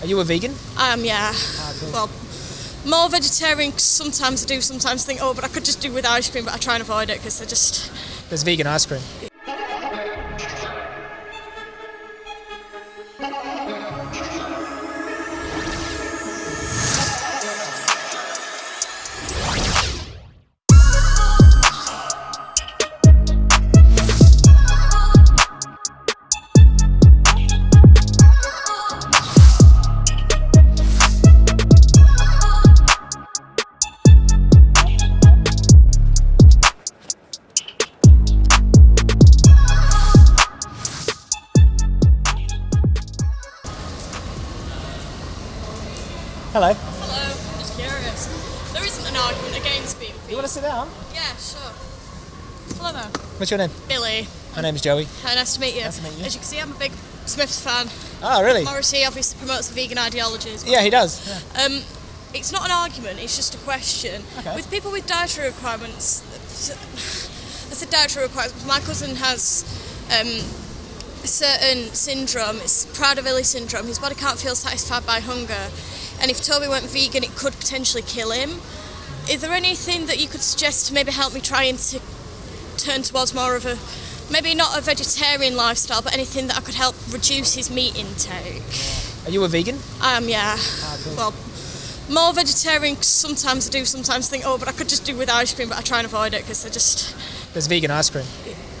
Are you a vegan? I am, yeah. Well, more vegetarian. Sometimes I do. Sometimes think, oh, but I could just do with ice cream, but I try and avoid it because I just. There's vegan ice cream. Hello. Hello. Just curious. There isn't an argument against being vegan. You want to sit down? Yeah, sure. Hello there. What's your name? Billy. My name is Joey. Hi, nice to meet you. Nice to meet you. As you can see, I'm a big Smiths fan. Oh, really? Morrissey obviously promotes the vegan well. Yeah, he does. Yeah. Um, it's not an argument, it's just a question. Okay. With people with dietary requirements, I said dietary requirements, my cousin has um, a certain syndrome, it's Prader-Willi syndrome, his body can't feel satisfied by hunger, and if Toby went vegan, it could potentially kill him. Is there anything that you could suggest to maybe help me try and to turn towards more of a, maybe not a vegetarian lifestyle, but anything that I could help reduce his meat intake? Are you a vegan? I am, yeah. cool. Well, more vegetarian. Sometimes I do. Sometimes think, oh, but I could just do with ice cream, but I try and avoid it because I just. There's vegan ice cream.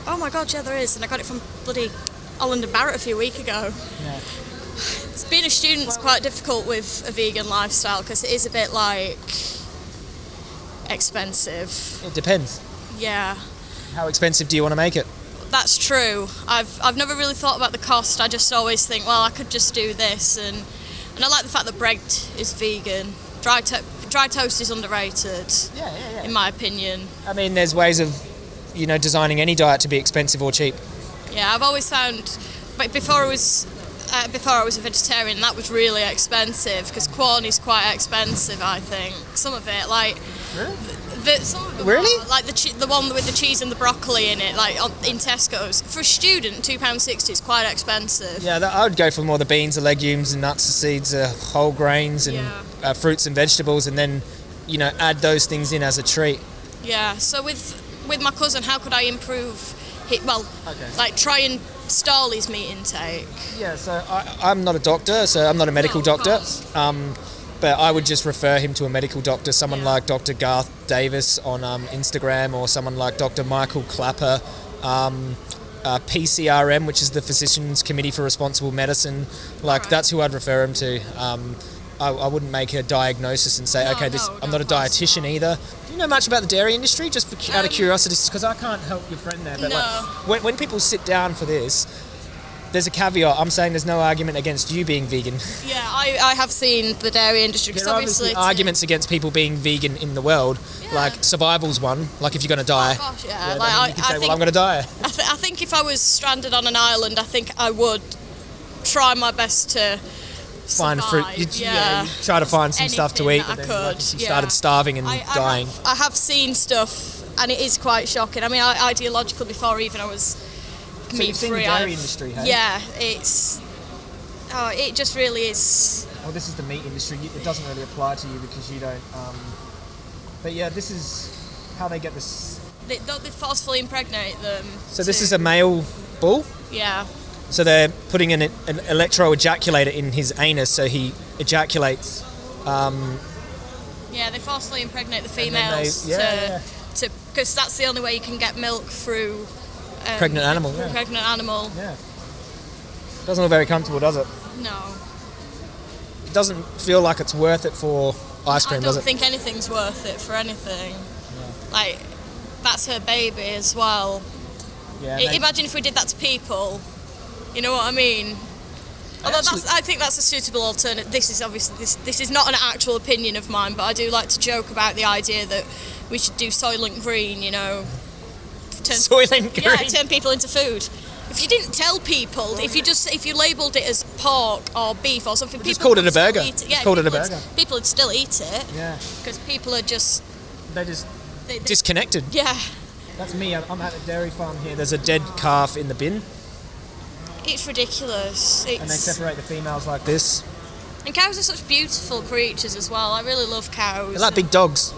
Oh my god, yeah, there is, and I got it from bloody Holland and Barrett a few weeks ago. Yeah. Being a student's quite difficult with a vegan lifestyle because it is a bit like expensive. It depends. Yeah. How expensive do you want to make it? That's true. I've I've never really thought about the cost. I just always think, well, I could just do this, and and I like the fact that bread is vegan. Dry to- dry toast is underrated, Yeah, yeah, yeah. in my opinion. I mean, there's ways of, you know, designing any diet to be expensive or cheap. Yeah, I've always found, but before I was. Uh, before I was a vegetarian, that was really expensive because Quorn is quite expensive. I think some of it, like Really? the, some of Really? like the the one with the cheese and the broccoli in it, like on, in Tesco's. For a student, two pound sixty is quite expensive. Yeah, that, I would go for more the beans, the legumes, and nuts, the seeds, the whole grains, and Yeah. uh, fruits and vegetables, and then, you know, add those things in as a treat. Yeah. So with with my cousin, how could I improve? Well, Okay. like try and stall his meat intake. Yeah, so I, I'm not a doctor, so I'm not a medical No, doctor. Um, but I would just refer him to a medical doctor, someone Yeah. like Dr. Garth Davis on um, Instagram, or someone like Dr. Michael Klaper. Um, uh, PCRM, which is the Physicians Committee for Responsible Medicine, like Alright. that's who I'd refer him to. Um, I, I wouldn't make a diagnosis and say, No, okay, this. no, I'm not a dietitian not. either. Do you know much about the dairy industry? Just for, cu- out of Um, curiosity, because I can't help your friend there. But No. like, when, when people sit down for this, there's a caveat. I'm saying there's no argument against you being vegan. Yeah, I, I have seen the dairy industry because There are obviously obviously arguments against people being vegan in the world. Yeah. Like survival's one. Like if you're going to die, Gosh, yeah. yeah, like, I, you can I say, think, well, I'm going to die. I, th- I think if I was stranded on an island, I think I would try my best to Find fruit. You, yeah. you try to find some stuff to eat, but I then could, you yeah. started starving and I, I dying. Have, I have seen stuff, and it is quite shocking. I mean, I, ideological before even I was So meat you've seen free. the dairy I've- industry, hey? Yeah, it's. Oh, it just really is. Well, this is the meat industry. It doesn't really apply to you because you don't. Um, but yeah, this is how they get this. They, they forcefully impregnate them. So this is a male bull. Yeah. So they're putting an, an electro ejaculator in his anus, so he ejaculates. Yeah, they forcibly impregnate the then they- females yeah, to yeah. to because that's the only way you can get milk through um, Pregnant animal, yeah. pregnant animal. Yeah. Doesn't look very comfortable, does it? No, It doesn't feel like it's worth it for ice cream, does it? I don't think anything's worth it for anything. Like that's her baby as well. yeah. I- Imagine if we did that to people. You know what I mean? Although that's, I think that's a suitable alternative. This is obviously this, this is not an actual opinion of mine, but I do like to joke about the idea that we should do Soylent Green. You know, turn, Soylent yeah, Green. turn people into food. If you didn't tell people, if you just if you labelled it as pork or beef or something, just people called it would a still burger. Eat it. Yeah, called it a people would- burger. People would still eat it yeah. because people are just They just they, they, disconnected. yeah. That's me. I'm at a dairy farm here. There's a dead calf in the bin, It's ridiculous. It's, and they separate the females like this. And cows are such beautiful creatures as well. I really love cows. They're like big dogs.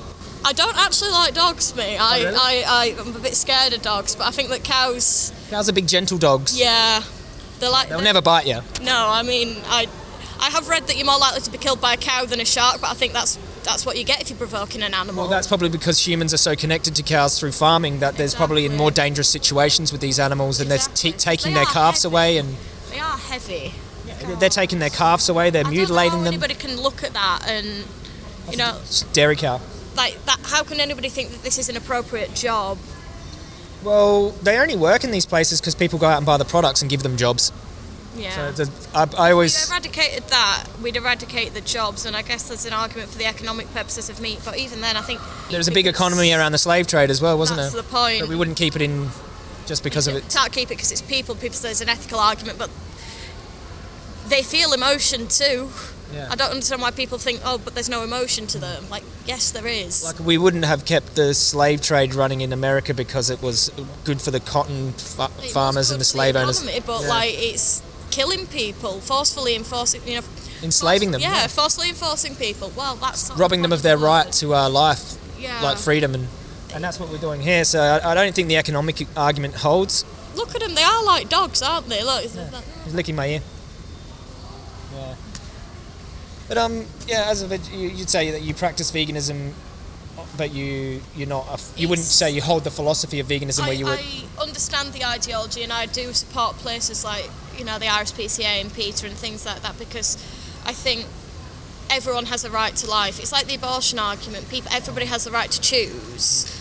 I don't actually like dogs, mate. Oh, I, Oh, really? I, I, I'm a bit scared of dogs, but I think that cows, Cows are big, gentle dogs. yeah, they're like. They'll they're- never bite you. No, I mean, I, I have read that you're more likely to be killed by a cow than a shark, but I think that's that's what you get if you're provoking an animal. Well, that's probably because humans are so connected to cows through farming that there's probably in more dangerous situations with these animals, and they're t- taking They their calves heavy. away, and they are heavy. they're taking their calves away. They're I mutilating them. anybody can look at that and, you know, dairy cow. like that. How can anybody think that this is an appropriate job? Well, they only work in these places because people go out and buy the products and give them jobs. Yeah. So the, I, I If we always eradicated that, we'd eradicate the jobs, and I guess there's an argument for the economic purposes of meat. But even then, I think there's a big economy around the slave trade as well, wasn't That's there? the point. But we wouldn't keep it in just because of it. Can't keep it because it's people. People say there's an ethical argument, but they feel emotion too. Yeah. I don't understand why people think, oh, but there's no emotion to them. Like, yes, there is. Like we wouldn't have kept the slave trade running in America because it was good for the cotton fa- farmers and the slave owners, economy, but Yeah. like it's killing people, forcefully enforcing, you know, enslaving them, Yeah, forcefully enforcing people. Well, that's not robbing them of their right to uh, life, Yeah. like freedom, and and that's what we're doing here. So I, I don't think the economic argument holds. Look at them. They are like dogs, aren't they? Look. He's licking my ear. Yeah. But um, yeah, as a veg, you, you'd say that you practice veganism, but you you're not. A, you wouldn't say you hold the philosophy of veganism I, where you would. I understand the ideology and I do support places like you know the RSPCA and PETA and things like that because I think everyone has a right to life. It's like the abortion argument. People, everybody has the right to choose.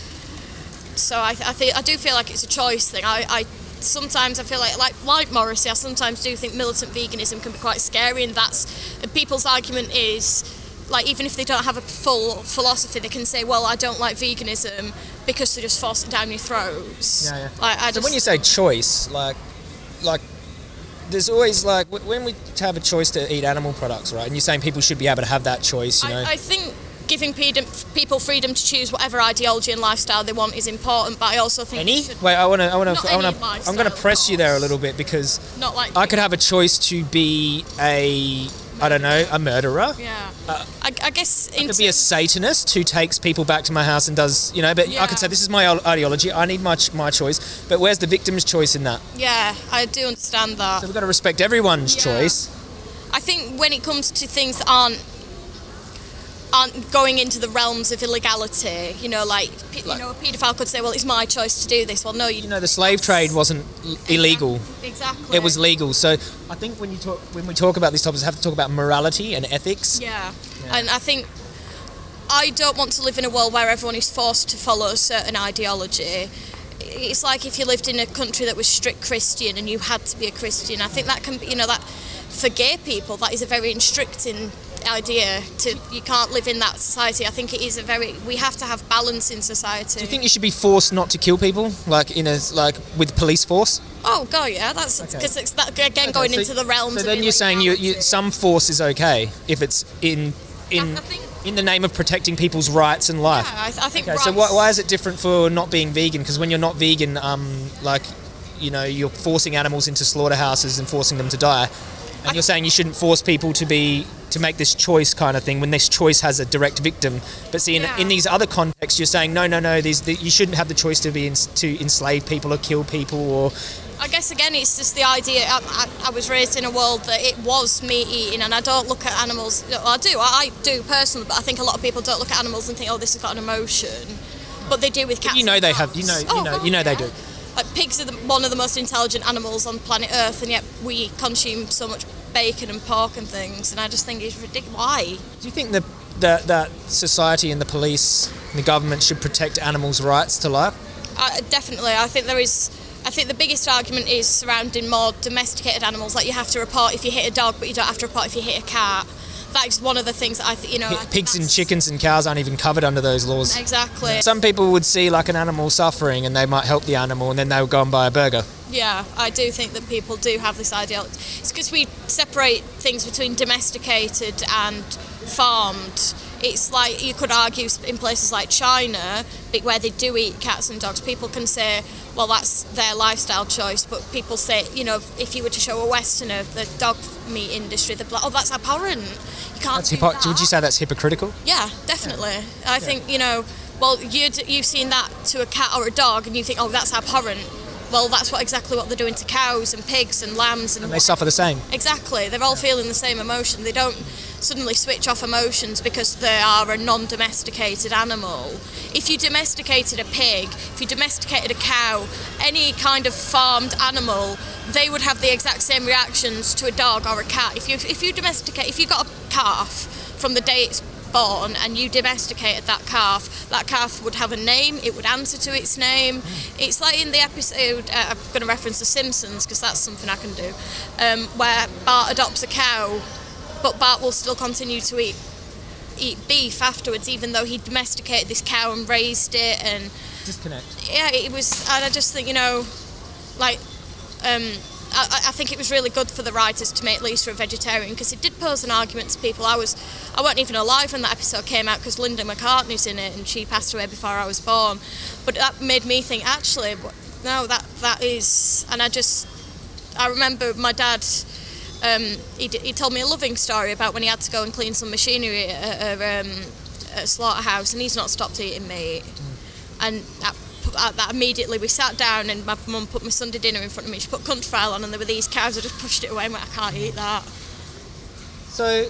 So I, I think I do feel like it's a choice thing. I, I sometimes I feel like like like Morrissey. I sometimes do think militant veganism can be quite scary, and that's and people's argument is like even if they don't have a full philosophy, they can say, well, I don't like veganism because they just force it down your throats. Yeah, yeah. Like, I So just, when you say choice, like, like, there's always like when we have a choice to eat animal products, right? And you're saying people should be able to have that choice, you know? I, I think giving people freedom to choose whatever ideology and lifestyle they want is important, but I also think any? Wait, I want to. I want to. I want to. I'm going to press you there a little bit because not like I could have a choice to be a, I don't know, a murderer. Yeah, uh, I, I guess I could be a Satanist who takes people back to my house and does, you know. But I Yeah. could say this is my ideology. I need my my choice. But where's the victim's choice in that? yeah, I do understand that. So we've got to respect everyone's Yeah. choice. I think when it comes to things that aren't aren't going into the realms of illegality, you know, like, pe- Like- you know, a paedophile could say, "Well, it's my choice to do this." Well, no, you, You know, the slave trade wasn't l- illegal. Exactly. It was legal. So I think when you talk when we talk about these topics, we have to talk about morality and ethics. Yeah. and I think I don't want to live in a world where everyone is forced to follow a certain ideology. It's like if you lived in a country that was strict Christian and you had to be a Christian. I think that can be, you know, that for gay people, that is a very restricting idea. To you can't live in that society. I think it is a very. We have to have balance in society. Do you think you should be forced not to kill people, like in a like with police force? Oh god, yeah, that's because it's that again going so- into the realms. So then you're saying you, you some force is okay if it's in in in the name of protecting people's rights and life. Yeah, I, I think. Okay, so why, why is it different for not being vegan? Because when you're not vegan, um, like, you know, you're forcing animals into slaughterhouses and forcing them to die, and you're saying you shouldn't force people to be to make this choice kind of thing when this choice has a direct victim. But see, in, Yeah. in these other contexts, you're saying no, no, no. These the, you shouldn't have the choice to be in, to enslave people or kill people or I guess again, it's just the idea. I, I, I was raised in a world that it was meat eating, and I don't look at animals. Well, I do, I, I do personally, but I think a lot of people don't look at animals and think, "Oh, this has got an emotion," but they do with cats. you know they have- you know- you Oh, know- God, you know they do. Like pigs are the, one of the most intelligent animals on planet Earth, and yet we consume so much bacon and pork and things. And I just think it's ridiculous. Why? Do you think that that that society and the police and the government should protect animals' rights to life? Uh, definitely, I think there is. I think the biggest argument is surrounding more domesticated animals. Like you have to report if you hit a dog, but you don't have to report if you hit a cat. That is one of the things that I think you know. Pigs and chickens and cows aren't even covered under those laws. Exactly. Some people would see like an animal suffering and they might help the animal and then they would go and buy a burger. Yeah, I do think that people do have this idea. It's because we separate things between domesticated and farmed. It's like you could argue in places like China, where they do eat cats and dogs, people can say, well, that's their lifestyle choice. But people say, you know, if you were to show a Westerner the dog meat industry, they'd be like, oh, that's abhorrent. You can't That's do hypo- that. would you say that's hypocritical? Yeah, definitely. I think you know. Well, you'd you've seen that to a cat or a dog, and you think, oh, that's abhorrent. Well, that's what exactly what they're doing to cows and pigs and lambs and, And they suffer the same. exactly. They're all feeling the same emotion. They don't suddenly switch off emotions because they are a non-domesticated animal. If you domesticated a pig, if you domesticated a cow, any kind of farmed animal, they would have the exact same reactions to a dog or a cat. If you if you domesticate, if you got a calf from the day it's born and you domesticated that calf, that calf would have a name, it would answer to its name. It's like in the episode, uh, I'm going to reference The Simpsons because that's something I can do, um, where Bart adopts a cow, but Bart will still continue to eat eat beef afterwards, even though he domesticated this cow and raised it and Disconnect. yeah, it was, and I just think you know, like, um, I, I think it was really good for the writers to make Lisa a vegetarian because it did pose an argument to people. I was, I wasn't even alive when that episode came out because Linda McCartney's in it and she passed away before I was born. But that made me think, actually, no, that that is, and I just, I remember my dad. Um, he, he told me a loving story about when he had to go and clean some machinery at a, um, at a slaughterhouse, and he's not stopped eating meat. And that, that, that immediately we sat down, and my mum put my Sunday dinner in front of me. She put Countryfile on, and there were these cows. I just pushed it away. and went, I can't eat that. So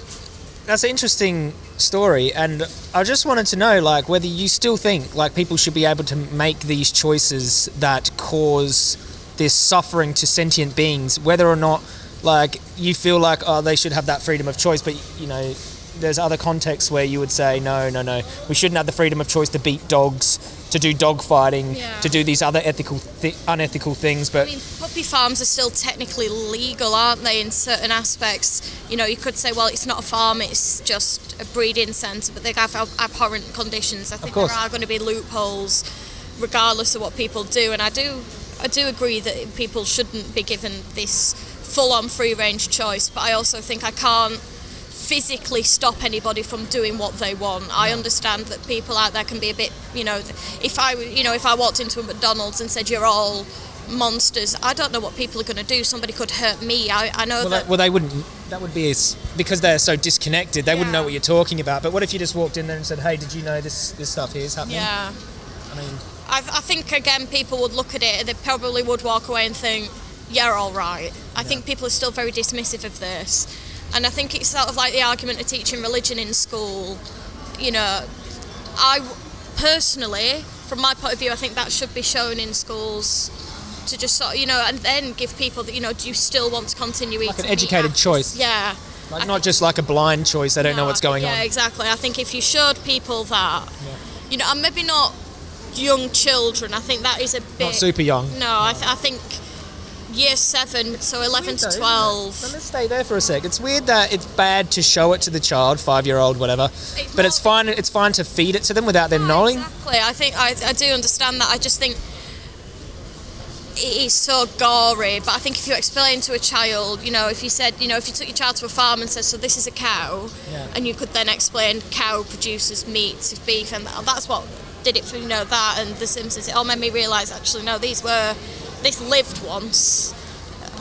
that's an interesting story, and I just wanted to know, like, whether you still think like people should be able to make these choices that cause this suffering to sentient beings, whether or not, like, you feel like oh they should have that freedom of choice, but you know. There's other contexts where you would say no, no, no. We shouldn't have the freedom of choice to beat dogs, to do dog fighting, Yeah. to do these other ethical, th- unethical things. But I mean, puppy farms are still technically legal, aren't they, in certain aspects? You know, you could say, well, it's not a farm, it's just a breeding centre, but they have ab- abhorrent conditions. I think there are going to be loopholes, regardless of what people do, and I do, I do agree that people shouldn't be given this full-on free-range choice, but I also think I can't physically stop anybody from doing what they want. I understand that people out there can be a bit, you know, if I, you know, if I walked into a McDonald's and said you're all monsters, I don't know what people are going to do. Somebody could hurt me. I, I know Well, that. that, well, they wouldn't. That would be because they're so disconnected. They wouldn't know what you're talking about. But what if you just walked in there and said, "Hey, did you know this this stuff here is happening?" yeah. I mean, I, I think again people would look at it they probably would walk away and think, "Yeah, all right." I think people are still very dismissive of this, and I think it's sort of like the argument of teaching religion in school. You know, I personally, from my point of view, I think that should be shown in schools to just sort of, you know, and then give people that you know, do you still want to continue eating? Like an educated choice. Yeah. like I not think- just like a blind choice. They don't know what's going yeah, on. Yeah, exactly. I think if you showed people that, you know, and maybe not young children. I think that is a bit Not super young. No, I, th- I think year seven, so eleven to twelve. Now, let's stay there for a sec. It's weird that it's bad to show it to the child, five year old, whatever. but it's fine. It's fine to feed it to them without them knowing. Exactly. I think I, I do understand that. I just think it is so gory. But I think if you explain to a child, you know, if you said, you know, if you took your child to a farm and said, so this is a cow, Yeah. and you could then explain cow produces meat, beef, and that's what did it for you know that and The Simpsons. It all made me realise actually no, these were this lived once.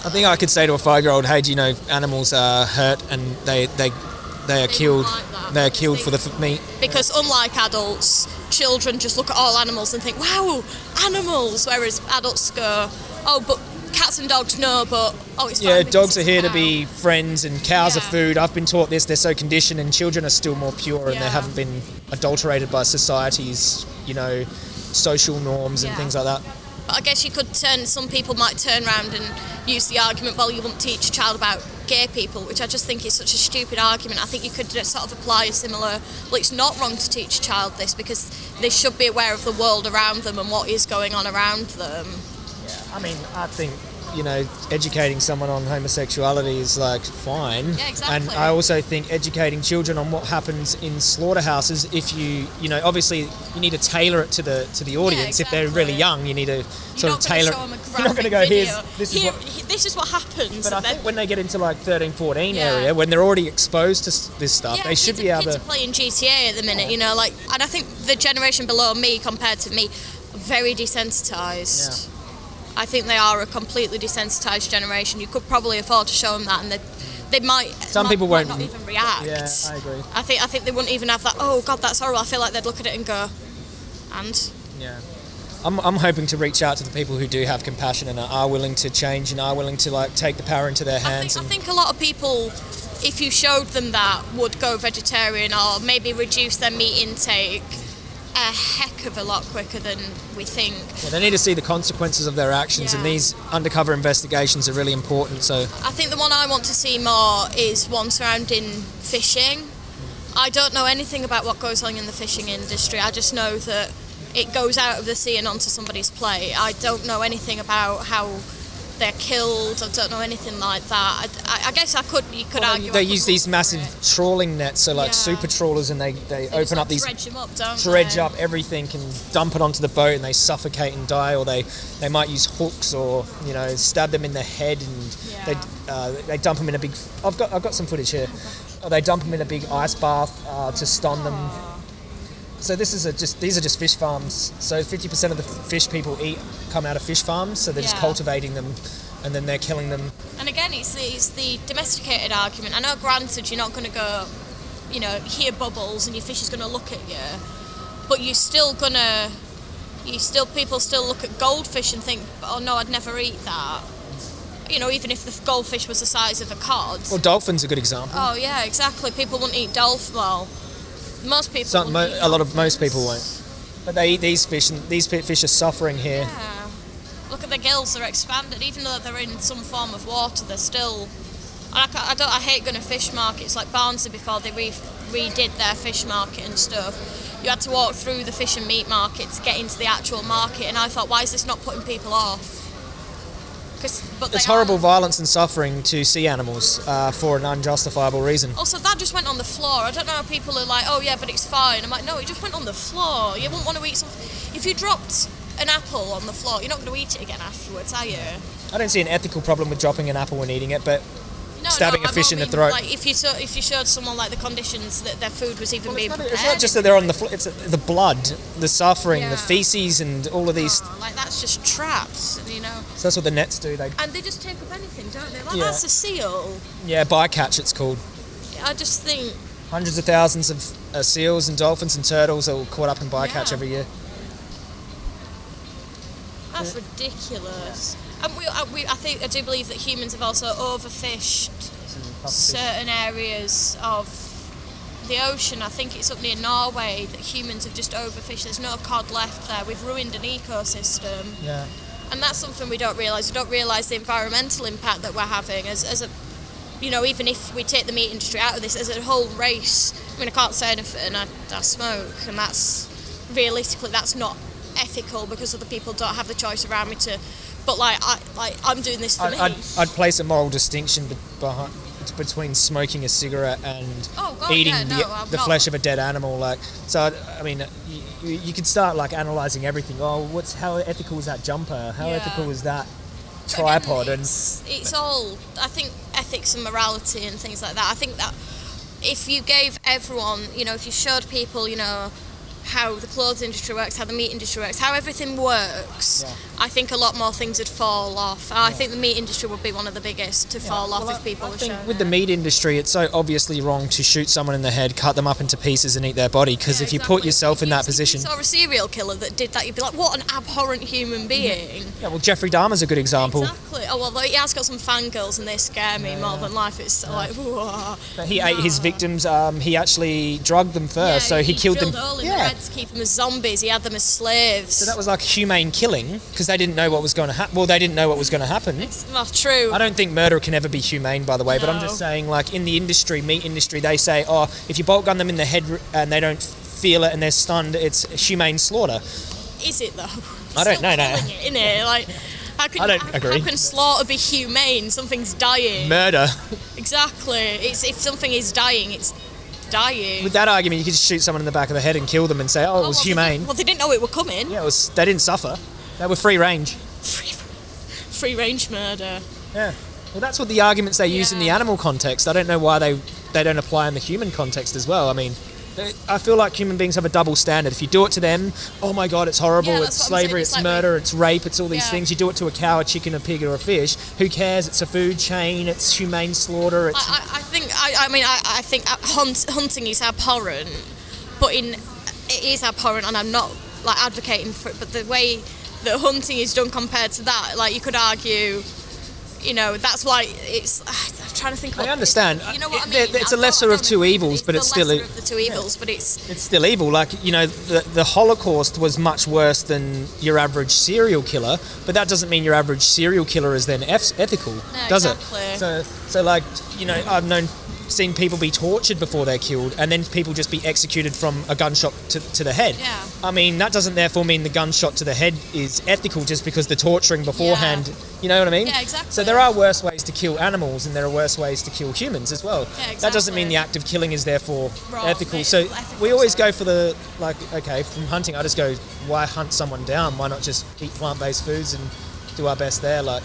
I think I could say to a five year old, "Hey, do you know animals are hurt and they they they are They killed. like They are killed for the f- meat." because unlike adults, children just look at all animals and think, "Wow, animals," whereas adults go, "Oh, but cats and dogs, no, but oh, it's fine Yeah, dogs are here to be friends, and cows are food. I've been taught this. They're so conditioned, and children are still more pure, and they haven't been adulterated by society's, you know, social norms and Yeah. things like that. But I guess you could turn. Some people might turn around and use the argument, "Well, you won't teach a child about gay people," which I just think is such a stupid argument. I think you could uh, sort of apply a similar. Well, it's not wrong to teach a child this because they should be aware of the world around them and what is going on around them. I mean, I think you know, educating someone on homosexuality is like fine. Yeah, exactly. And I also think educating children on what happens in slaughterhouses, if you, you know, obviously you need to tailor it to the to the audience. If they're really young, you need to You're sort not of tailor. to show them a you're not going to go here's this is Here- what. this is what happens. But I think when they get into like 13, 14 Yeah. area, when they're already exposed to this stuff, yeah, they should be able kids to. are playing GTA at the minute, you know, like, and I think the generation below me compared to me, very desensitized. I think they are a completely desensitized generation. You could probably afford to show them that, and they, they might. Some not- people might won't- not even react. Yeah, I agree. I think I think they wouldn't even have that. Oh God, that's horrible. I feel like they'd look at it and go, and Yeah. I'm, I'm hoping to reach out to the people who do have compassion and are willing to change and are willing to like take the power into their I hands. think, I think a lot of people, if you showed them that, would go vegetarian or maybe reduce their meat intake a heck of a lot quicker than we think. yeah, they need to see the consequences of their actions, and these undercover investigations are really important. So I think the one I want to see more is one surrounding fishing. I don't know anything about what goes on in the fishing industry. I just know that it goes out of the sea and onto somebody's plate. I don't know anything about how they're killed. I don't know anything like that. I, I- guess I could. You could Well, argue. they I use these massive it. trawling nets, so like Yeah. super trawlers, and they, they They open up these dredge them up, don't dredge they? up everything and dump it onto the boat and they suffocate and die or they, they might use hooks or you know stab them in the head and they, uh, they dump them in a big I've got I've got some footage here Uh, they dump them in a big ice bath uh, to stun them so this is a just these are just fish farms so 50% of the fish people eat come out of fish farms so they're just cultivating them and then they're killing them And again, it's the, it's the domesticated argument. I know, granted, you're not going to go, you know, hear bubbles and your fish is going to look at you, but you're still going to, you still, people still look at goldfish and think, oh no, I'd never eat that. You know, even if the goldfish was the size of a cod. well dolphins are a good example Oh yeah, exactly. People wouldn't eat dolphin. Well, most people. Some, mo- a lot of most people won't but they eat these fish and these fish are suffering here Yeah. Look at the gills; they're expanded. Even though they're in some form of water, they're still. I, I don't. I hate going to fish markets like Barnsley before they re- redid their fish market and stuff. You had to walk through the fish and meat market to get into the actual market, and I thought, why is this not putting people off? 'Cause- but It's horrible are. violence and suffering to sea animals uh, for an unjustifiable reason. Also, that just went on the floor. I don't know how people are like, oh yeah, but it's fine. I'm like, no, it just went on the floor. You wouldn't want to eat something. If you dropped an apple on the floor, you're not going to eat it again afterwards, are you? I don't see an ethical problem with dropping an apple and eating it, but No, Stabbing no, a I fish in the mean, throat. Like if you saw, if you showed someone like the conditions that their food was even being it's not, prepared. it's not just that they're on the floor, it's the blood, the suffering, Yeah. the feces, and all of these. Oh, like that's just traps, you know. So that's what the nets do. They, And they just take up anything, don't they? Like Yeah. that's a seal. yeah, bycatch it's called. I just think Hundreds of thousands of uh, seals and dolphins and turtles are all caught up in bycatch Yeah. every year. that's ridiculous. And we, I, we, I think I do believe that humans have also overfished certain areas of the ocean. I think it's up near Norway that humans have just overfished. There's no cod left there. We've ruined an ecosystem. Yeah. and that's something we don't realise. We don't realise the environmental impact that we're having as, as a, you know, even if we take the meat industry out of this as a whole race. I mean, I can't say anything. I, I smoke, and that's realistically that's not ethical because other people don't have the choice around me to. But like, I like I'm doing this for I, me. I'd, I'd place a moral distinction be- behind, between smoking a cigarette and Oh, God, eating yeah, no, the, the flesh of a dead animal. Like, so I, I mean, you, you could start like analyzing everything. Oh, what's how ethical is that jumper? How Yeah. ethical is that But again, tripod? And it's, it's all I think ethics and morality and things like that. I think that if you gave everyone, you know, if you showed people, you know, how the clothes industry works, how the meat industry works, how everything works, Yeah. I think a lot more things would fall off. And I think the meat industry would be one of the biggest to fall off Well, if people I were think shown with the meat industry, it's so obviously wrong to shoot someone in the head, cut them up into pieces, and eat their body. Because Yeah, if you exactly. put yourself If in you- that if position, you saw a serial killer that did that, you'd be like, what an abhorrent human being. yeah. Well, Jeffrey Dahmer's a good example. Exactly. Oh well, he has got some fangirls and they scare me more than life. It's like, whoa. But he ate his victims. Um, he actually drugged them first, Yeah, so he, killed them. drilled a hole in yeah. Head to keep them as zombies. He had them as slaves. So that was like humane killing because they didn't know what was going to happen. Well, they didn't know what was going to happen. well, true. I don't think murder can ever be humane, by the way. But I'm just saying, like in the industry, meat industry, they say, oh, if you bolt gun them in the head and they don't feel it and they're stunned, it's humane slaughter. Is it though? I don't know, no. In It. Like, How can, I don't how, agree. How can slaughter be humane? Something's dying. Murder. exactly. It's if something is dying, it's dying. With that argument, you could just shoot someone in the back of the head and kill them and say, "Oh, it oh, was well, humane." didn't- well, they didn't know it were coming. Yeah, it was. They didn't suffer. They were free range. Free, free range murder. Yeah. Well, that's what the arguments they use in the animal context. I don't know why they they don't apply in the human context as well. I mean, they- I feel like human beings have a double standard. If you do it to them, oh my god, it's horrible, Yeah, it's that's what I'm saying. slavery, It's it's, like murder, it's rape, it's all these Yeah. things. You do it to a cow, a chicken, a pig, or a fish. Who cares? It's a food chain. It's humane slaughter. It's I, I, I think I, I mean I, I think uh, hunt, hunting is abhorrent, but in it is abhorrent, and I'm not like advocating for it. But the way that hunting is done compared to that, like you could argue, you know, that's why it's. I'm trying to think. I understand. You know what I mean? it's a lesser of two evils, but it's still lesser a- of the two evils. But it's it's still evil. Like you know, the the Holocaust was much worse than your average serial killer, but that doesn't mean your average serial killer is then eth- ethical, does exactly. it? So so like you know, I've known seen people be tortured before they're killed, and then people just be executed from a gunshot to, to the head. Yeah. I mean, that doesn't therefore mean the gunshot to the head is ethical just because the torturing beforehand. You know what I mean? Yeah, exactly. So there are worse ways to kill animals, and there are worse ways to kill humans as well. Yeah, exactly. That doesn't mean the act of killing is therefore Wrong. ethical. So ethical, we always sorry. go for the like. Okay, from hunting, I just go. Why hunt someone down? Why not just eat plant-based foods and do our best there? Like,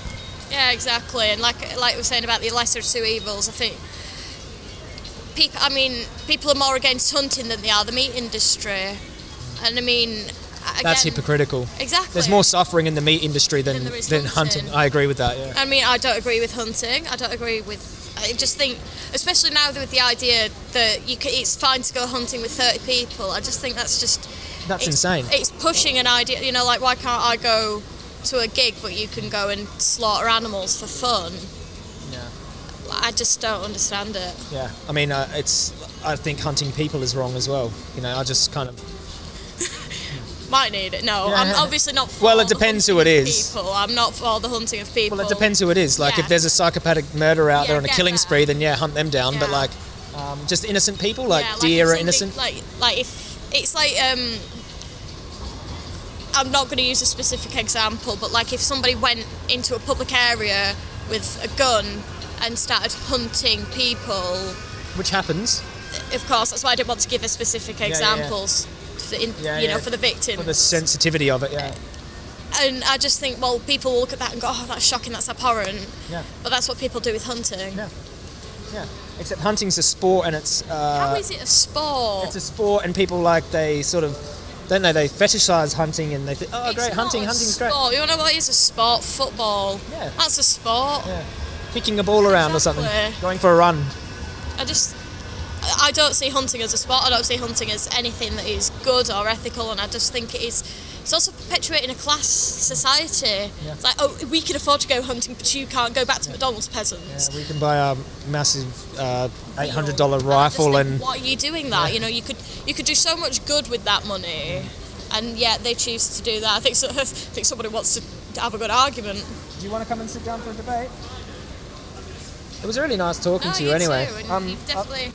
Yeah, exactly. And like like we were saying about the lesser of two evils, I think people. I mean, people are more against hunting than they are the meat industry. And I mean, again, that's hypocritical. Exactly. There's more suffering in the meat industry than Than than hunting. hunting. I agree with that. Yeah. I mean, I don't agree with hunting. I don't agree with. I just think, especially now with the idea that you can, it's fine to go hunting with 30 people. I just think that's just. That's it's, insane. It's pushing an idea. You know, like why can't I go to a gig, but you can go and slaughter animals for fun? I just don't understand it. Yeah. I mean, uh, it's. I think hunting people is wrong as well. You know, I just kind of. Might need it. No, Yeah. I'm obviously not. For Well, it depends who it is. People. I'm not for the hunting of people. Well, it depends who it is. Like, Yeah. if there's a psychopathic murderer out Yeah, there on a killing that. spree, then yeah, hunt them down. But like, um, just innocent people, like Yeah, deer are innocent. Like, like if it's like um, I'm not going to use a specific example, but like if somebody went into a public area with a gun and started hunting people, Which happens. of course, that's why I didn't want to give a specific yeah, yeah. examples. For, in, Yeah, you know, for the victims. For the sensitivity of it, yeah. and I just think, well, people will look at that and go, "Oh, that's shocking, that's abhorrent." Yeah. But that's what people do with hunting. Yeah. Yeah. Except hunting's a sport and it's uh, How is it a sport? it's a sport and people like they sort of don't know they fetishize hunting and they think oh It's great hunting hunting's great sport. You wanna know what is a sport? Football. Yeah. That's a sport. yeah kicking a ball around or something Exactly. going for a run I just I don't see hunting as a sport. I don't see hunting as anything that is good or ethical, and I just think it is. It's also perpetuating a class society. Yeah. It's like, oh, we can afford to go hunting, but you can't go back to McDonald's peasants. yeah, we can buy a massive uh, $800 And rifle think, and why are you doing that? Yeah. You know, you could you could do so much good with that money, and yet they choose to do that. I think so, I think somebody wants to have a good argument. do you want to come and sit down for a debate it was really nice talking No, to you, anyway too, Um, you've definitely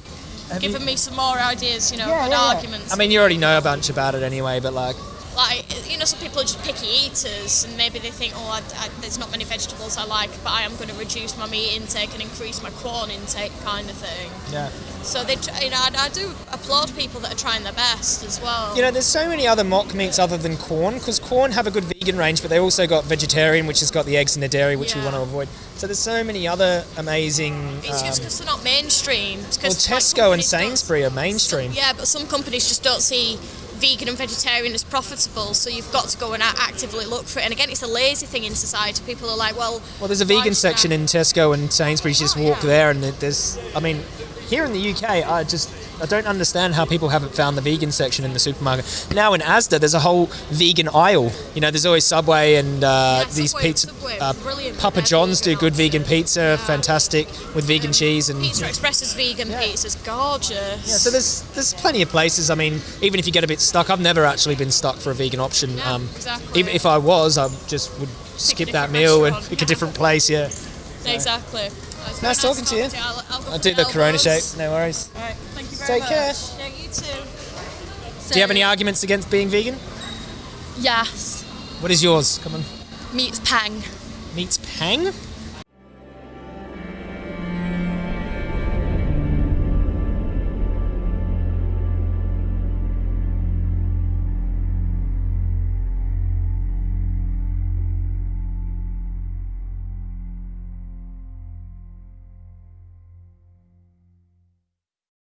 have given you- me some more ideas. You know, yeah, good yeah, yeah. arguments. I mean you already know a bunch about it anyway but like like you know some people are just picky eaters and maybe they think oh I, I, there's not many vegetables I like but I am going to reduce my meat intake and increase my Quorn intake kind of thing yeah so they you know I, I do applaud people that are trying their best as well You know, there's so many other mock meats other than Quorn, because Quorn have a good vegan range, but they also got vegetarian, which has got the eggs and the dairy, which we want to avoid. So there's so many other amazing. it's just um, because they're not mainstream well, Tesco and Sainsbury are mainstream. yeah but some companies just don't see vegan and vegetarian as profitable so you've got to go and actively look for it and again it's a lazy thing in society people are like well Well, there's a vegan section in Tesco and Sainsbury's. You just Oh, walk yeah. there, and there's. I mean, here in the UK, I just. I don't understand how people haven't found the vegan section in the supermarket. Now in Asda, there's a whole vegan aisle. You know, there's always Subway and uh, Yeah, these Subway- pizza. Subway, uh, brilliant Papa John's do good vegan pizza, Yeah. fantastic with vegan cheese and. Pizza Express's vegan Yeah. pizza's gorgeous. Yeah, so there's there's plenty of places. I mean, even if you get a bit stuck, I've never actually been stuck for a vegan option. Yeah, um, exactly. Even if I was, I just would skip that meal and pick a different place. Yeah, Exactly. It's Nice talking to you. I'll, I'll, I'll do the. Corona shape. No worries. Take much. care. Yeah, you too. Do you have any arguments against being vegan? Yes. What is yours? Come on. Meat's pang. meets Pang.